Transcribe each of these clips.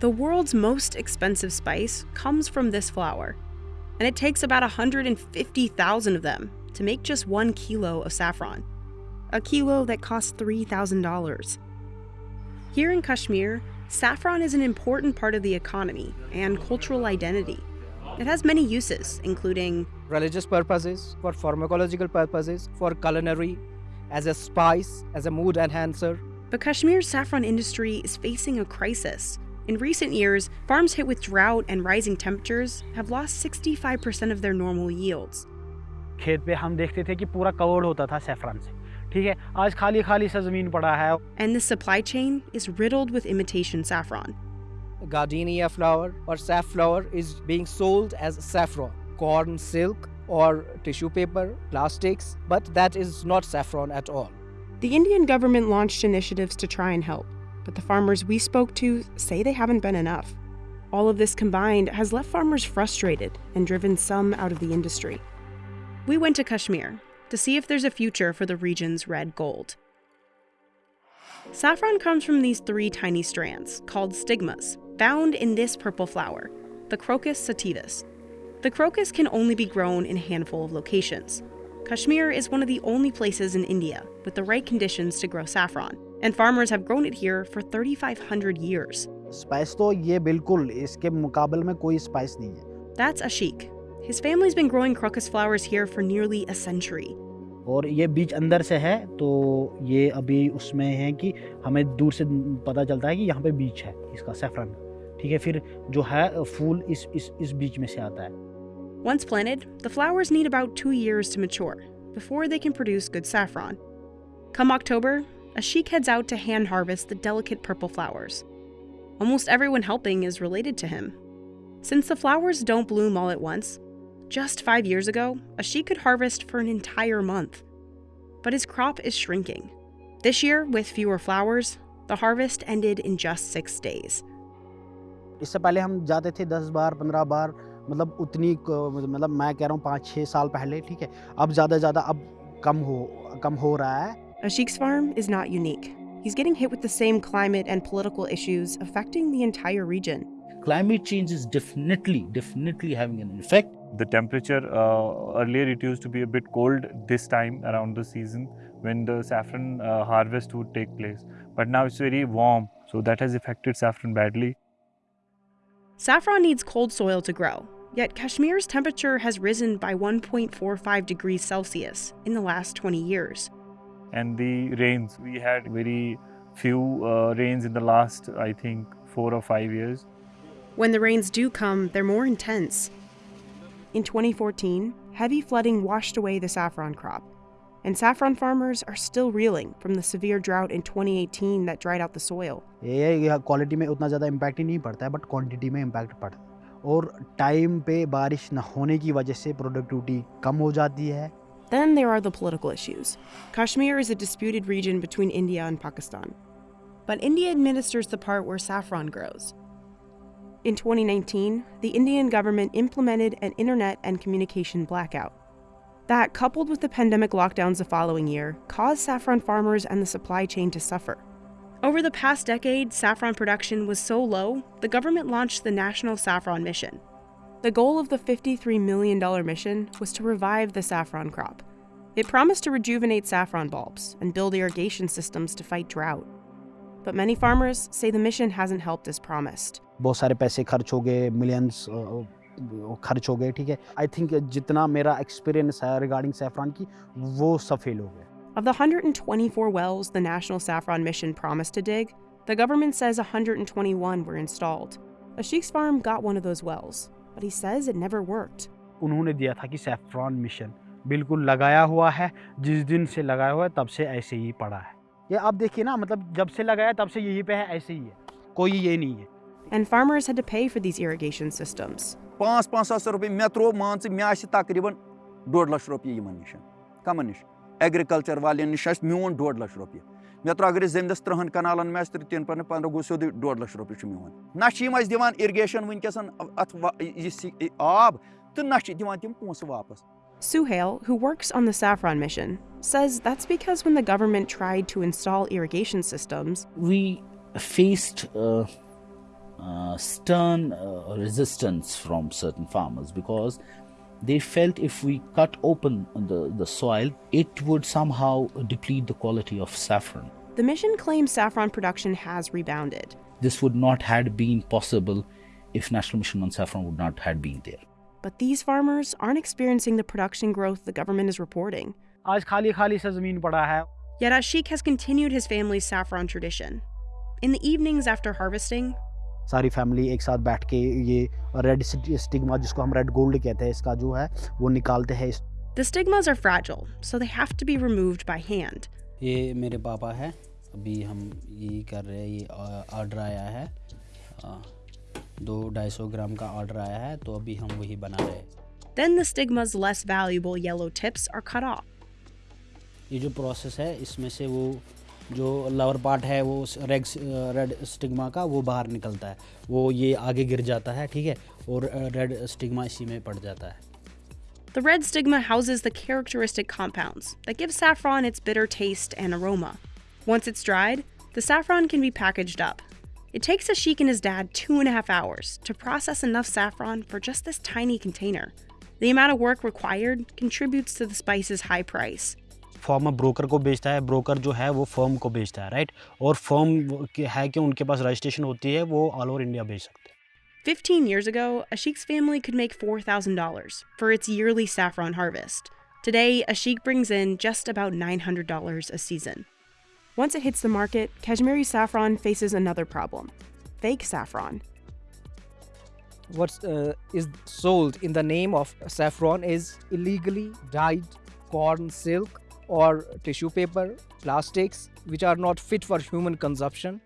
The world's most expensive spice comes from this flower, and it takes about 150,000 of them to make just one kilo of saffron, a kilo that costs $3,000. Here in Kashmir, saffron is an important part of the economy and cultural identity. It has many uses, including religious purposes, for pharmacological purposes, for culinary, as a spice, as a mood enhancer. But Kashmir's saffron industry is facing a crisis. In recent years, farms hit with drought and rising temperatures have lost 65% of their normal yields. खेत पे हम देखते थे कि पूरा covered होता था saffron से ठीक है आज खाली खाली सा ज़मीन पड़ा है And the supply chain is riddled with imitation saffron. Gardenia flower or safflower is being sold as saffron, corn silk or tissue paper, plastics, but that is not saffron at all. The Indian government launched initiatives to try and help, but the farmers we spoke to say they haven't been enough. All of this combined has left farmers frustrated and driven some out of the industry. We went to Kashmir to see if there's a future for the region's red gold. Saffron comes from these three tiny strands, called stigmas, found in this purple flower, the Crocus sativus. The crocus can only be grown in a handful of locations. Kashmir is one of the only places in India with the right conditions to grow saffron, and farmers have grown it here for 3,500 years. Spice तो ये बिल्कुल इसके मुकाबले में कोई spice नहीं है That's Ashik. His family's been growing crocus flowers here for nearly a century. और ये बीज अंदर से है तो ये अभी उसमें है कि हमें दूर से पता चलता है कि यहाँ पे बीज है इसका सैफरन ठीक है फिर जो है फूल इस इस इस बीज में से आता है Once planted, the flowers need about two years to mature before they can produce good saffron. Come October, Ashik heads out to hand harvest the delicate purple flowers. Almost everyone helping is related to him. Since the flowers don't bloom all at once, just five years ago, Ashik could harvest for an entire month. But his crop is shrinking. This year, with fewer flowers, the harvest ended in just six days. इससे पहले हम जाते थे 10 बार 15 बार मतलब उतनी मतलब मैं कह रहा हूँ पाँच साल पहले ठीक है अब ज़्यादा ज़्यादा अब कम हो कम हो रहा है Ashik's farm is not unique. He's getting hit with the same climate and political issues affecting the entire region. climate change is definitely definitely having an effect The temperature uh, earlier it used to be a bit cold this time around the season when the saffron uh, harvest would take place. But now it's very warm, so that has affected saffron badly. Saffron needs cold soil to grow, yet Kashmir's temperature has risen by 1.45 degrees Celsius in the last 20 years And the rains, we had very few uh, rains in the last, I think, four or five years. When the rains do come, they're more intense. In 2014, heavy flooding washed away the saffron crop, and saffron farmers are still reeling from the severe drought in 2018 that dried out the soil. ये quality में उतना ज़्यादा impact he नहीं पड़ता है but quantity में impact पड़ता है और टाइम पे बारिश न होने की वजह से प्रोडक्टिविटी कम हो जाती है then there are the political issues. Kashmir is a disputed region between India and Pakistan. But India administers the part where saffron grows. In 2019, the Indian government implemented an internet and communication blackout. That, coupled with the pandemic lockdowns the following year, caused saffron farmers and the supply chain to suffer. Over the past decade, saffron production was so low, the government launched the National Saffron Mission. The goal of the $53 million mission was to revive the saffron crop. It promised to rejuvenate saffron bulbs and build irrigation systems to fight drought. But many farmers say the mission hasn't helped as promised. बहुत सारे पैसे खर्च हो गए millions खर्च हो गए ठीक है आई थिंक जितना मेरा एक्सपीरियंस है रिगार्डिंग सैफरान की वो सब फेल हो गए Of the 124 wells the National Saffron Mission promised to dig, the government says 121 were installed. Ashik's farm got one of those wells, but he says it never worked. उन्होंने दिया था कि saffron mission बिल्कुल लगाया हुआ है। जिस दिन से लगाया हुआ है तब से ऐसे ही पड़ा है। ये आप देखिए ना मतलब जब से लगाया तब से यही पे है ऐसे ही है। कोई ये नहीं है। And farmers had to pay for these irrigation systems. 5500 पाँच सात सौ रुपये मैं त्रो मान मे आ तकरीबन डोड लक्ष रुपये इन नश कमन नश एग्रीकल्चर वाले नश मे डोड लक्ष रुपये। مےٚ اگر أسۍ زٔمیٖنَس تٕرٛہَن کَنالَن مےٚ آسہِ پَنٕنۍ پنٛداہ گوٚو سیوٚدُے ڈۄڈ لَچھ رۄپیہِ چھُ میون نہ چھِ یِم اَسہِ دِوان اِرِگیشَن اَتھ یہِ آب تہٕ نہ چھِ دِوان تِم پونٛسہٕ واپَس Suhail, who works on the Saffron mission, says that's because when the government tried to install irrigation systems, we faced stern resistance from certain farmers because they felt if we cut open the, the soil, it would somehow deplete the quality of saffron. The mission claims saffron production has rebounded. This would not had been possible if National Mission on Saffron would not had been there. But these farmers aren't experiencing the production growth the government is reporting. Yet Ashik has continued his family's saffron tradition. In the evenings after harvesting, सारी family एक साथ बैठ के ये red stigma जिसको हम red gold कहते हैं इसका जो है वो निकालते हैं इस the stigmas are fragile, so they have to be removed by hand. ये मेरे पापा है अभी हम यही कर रहे हैं ये ऑर्डर आया है दो ढाई सौ ग्राम का ऑर्डर आया है तो अभी हम वही बना रहे हैं Then the stigma's less valuable yellow tips are cut off. ये जो प्रोसेस है इसमें से वो जो लवर पार्ट है वो रेड रेड स्टिग्मा का वो बाहर निकलता है वो ये आगे गिर जाता है ठीक है और रेड स्टिग्मा इसी में पड़ जाता है The red stigma houses the characteristic compounds that give saffron its bitter taste and aroma. Once it's dried, the saffron can be packaged up. It takes Ashik and his dad two and a half hours to process enough saffron for just this tiny container. The amount of work required contributes to the spice's high price. Form broker को बेचता है broker जो है वो firm को बेचता है right और फर्म है कि उनके पास रजिस्ट्रेशन होती है वो ऑल ओवर इंडिया बेच सकते हैं 15 years ago, Ashik's family could make $4,000 for its yearly saffron harvest. Today, Ashik brings in just about $900 a season. Once it hits the market, Kashmiri saffron faces another problem fake saffron. What uh, is sold in the name of saffron is illegally dyed corn silk or tissue paper, plastics, which are not fit for human consumption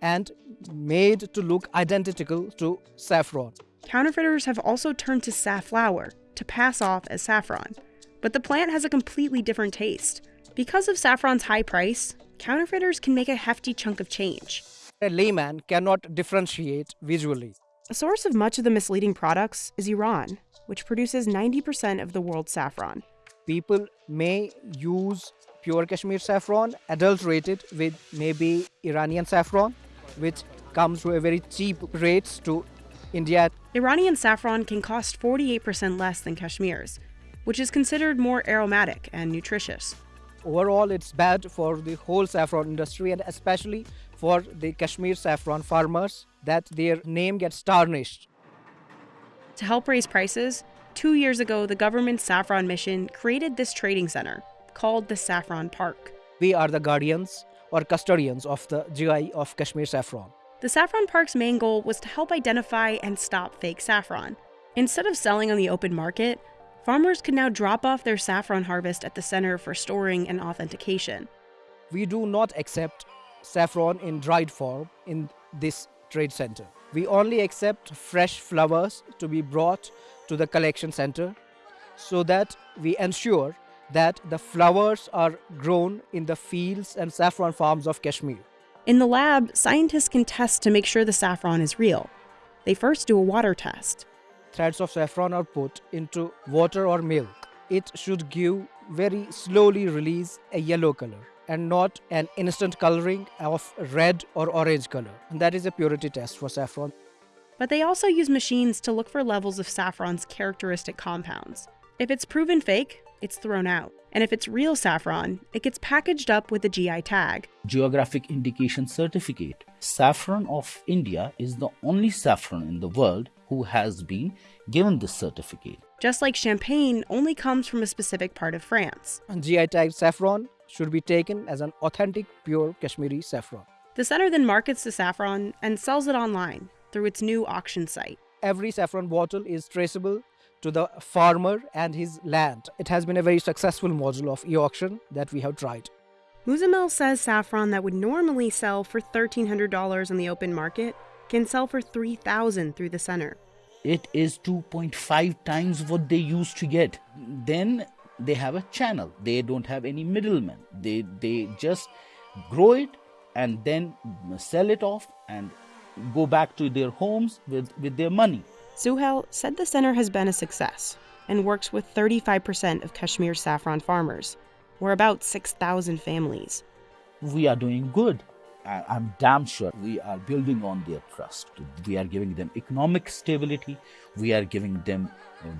and made to look identical to saffron. Counterfeiters have also turned to safflower to pass off as saffron, but the plant has a completely different taste. Because of saffron's high price, counterfeiters can make a hefty chunk of change. A layman cannot differentiate visually. A source of much of the misleading products is Iran, which produces 90% of the world's saffron. People may use pure Kashmir saffron adulterated with maybe Iranian saffron, which comes to a very cheap rates to India. Iranian saffron can cost 48% less than Kashmir's, which is considered more aromatic and nutritious. Overall, it's bad for the whole saffron industry and especially for the Kashmir saffron farmers that their name gets tarnished. To help raise prices, two years ago, the government's saffron mission created this trading center called the Saffron Park. We are the guardians or custodians of the GI of Kashmir saffron. The Saffron Park's main goal was to help identify and stop fake saffron. Instead of selling on the open market, farmers could now drop off their saffron harvest at the center for storing and authentication. We do not accept saffron in dried form in this trade center. We only accept fresh flowers to be brought to the collection center so that we ensure that the flowers are grown in the fields and saffron farms of Kashmir. In the lab, scientists can test to make sure the saffron is real. They first do a water test. Threads of saffron are put into water or milk. It should give very slowly release a yellow color and not an instant coloring of red or orange color. And that is a purity test for saffron. But they also use machines to look for levels of saffron's characteristic compounds. If it's proven fake, it's thrown out. And if it's real saffron, it gets packaged up with a GI tag. Geographic Indication Certificate. Saffron of India is the only saffron in the world who has been given this certificate. Just like champagne only comes from a specific part of France. And GI tag saffron should be taken as an authentic pure Kashmiri saffron. The center then markets the saffron and sells it online through its new auction site. Every saffron bottle is traceable to the farmer and his land. It has been a very successful model of e-auction that we have tried. Muzamil says saffron that would normally sell for $1,300 on the open market can sell for 3,000 through the center. It is 2.5 times what they used to get. Then they have a channel. They don't have any middlemen. They they just grow it and then sell it off and go back to their homes with, with their money. Suhail said the center has been a success and works with 35% of Kashmir's saffron farmers, or about 6,000 families. We are doing good. I'm damn sure we are building on their trust. We are giving them economic stability. We are giving them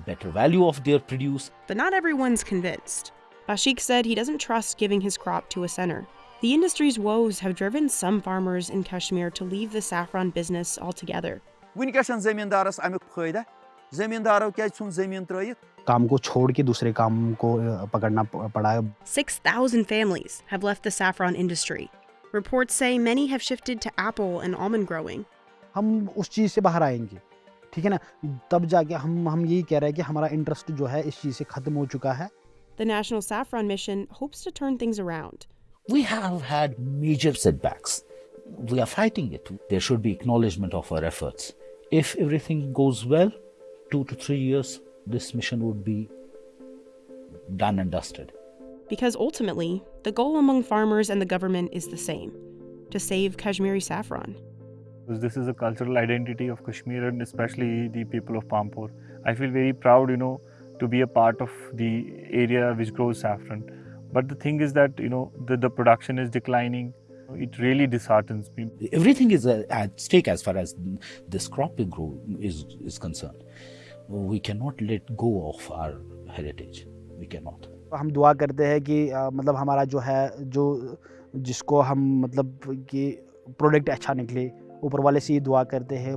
better value of their produce. But not everyone's convinced. Bashik said he doesn't trust giving his crop to a center. The industry's woes have driven some farmers in Kashmir to leave the saffron business altogether. वुनकस जमींदारस अमुक फायदा जमींदारों क्या सन जमीन त्रित काम को छोड़ के दूसरे काम को अ, पकड़ना प- पड़ा है 6,000 families have left the saffron industry. Reports say many have shifted to apple and almond growing. हम उस चीज़ से बाहर आएंगे ठीक है ना तब जाके हम हम यही कह रहे हैं कि हमारा इंटरेस्ट जो है इस चीज़ से ख़त्म हो चुका है The National Saffron Mission hopes to turn things around. We have had major setbacks. We are fighting it. There should be acknowledgement of our efforts. If everything goes well, two to three years, this mission would be done and dusted. Because ultimately, the goal among farmers and the government is the same to save Kashmiri saffron. this is a cultural identity of Kashmir and especially the people of Pampur. I feel very proud, you know, to be a part of the area which grows saffron. But the thing is that, you know, the, the production is declining. It really disheartens me. Everything is uh, at stake as far as this crop we grow is, is concerned. We cannot let go of our heritage. We cannot. हम दुआ करते हैं कि अ, मतलब हमारा जो है जो जिसको हम मतलब कि प्रोडक्ट अच्छा निकले ऊपर वाले से ये दुआ करते हैं